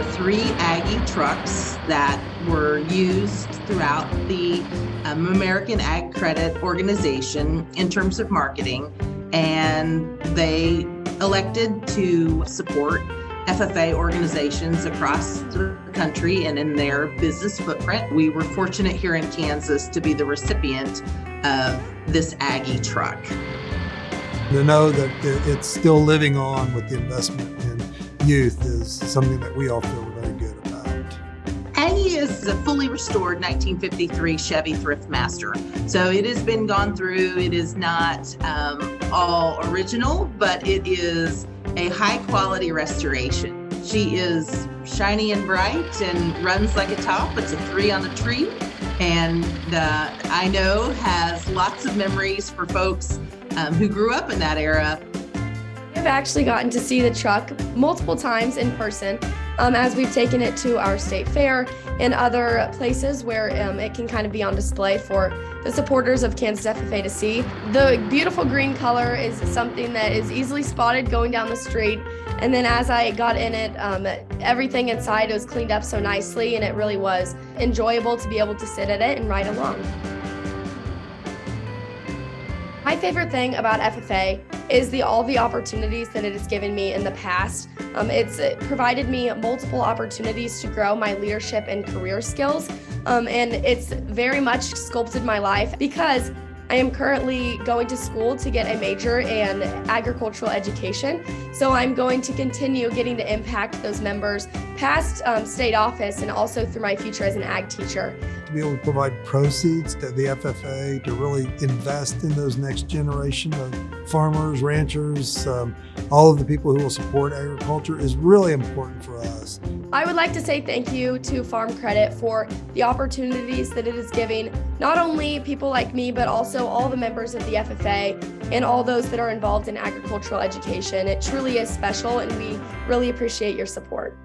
were three Aggie trucks that were used throughout the um, American Ag Credit Organization in terms of marketing, and they elected to support FFA organizations across the country and in their business footprint. We were fortunate here in Kansas to be the recipient of this Aggie truck. To know that it's still living on with the investment in youth is something that we all feel very good about. Aggie is a fully restored 1953 Chevy Thriftmaster. So it has been gone through. It is not um, all original, but it is a high quality restoration. She is shiny and bright and runs like a top. It's a three on the tree. And uh, I know has lots of memories for folks um, who grew up in that era. I've actually gotten to see the truck multiple times in person um, as we've taken it to our state fair and other places where um, it can kind of be on display for the supporters of Kansas FFA to see. The beautiful green color is something that is easily spotted going down the street and then as I got in it, um, everything inside was cleaned up so nicely and it really was enjoyable to be able to sit at it and ride along. My favorite thing about FFA is the all the opportunities that it has given me in the past. Um, it's it provided me multiple opportunities to grow my leadership and career skills, um, and it's very much sculpted my life because I am currently going to school to get a major in agricultural education. So I'm going to continue getting to impact those members past um, state office and also through my future as an ag teacher. To be able to provide proceeds to the FFA to really invest in those next generation of farmers, ranchers, um, all of the people who will support agriculture is really important for us. I would like to say thank you to Farm Credit for the opportunities that it is giving not only people like me, but also all the members of the FFA and all those that are involved in agricultural education. It truly is special and we really appreciate your support.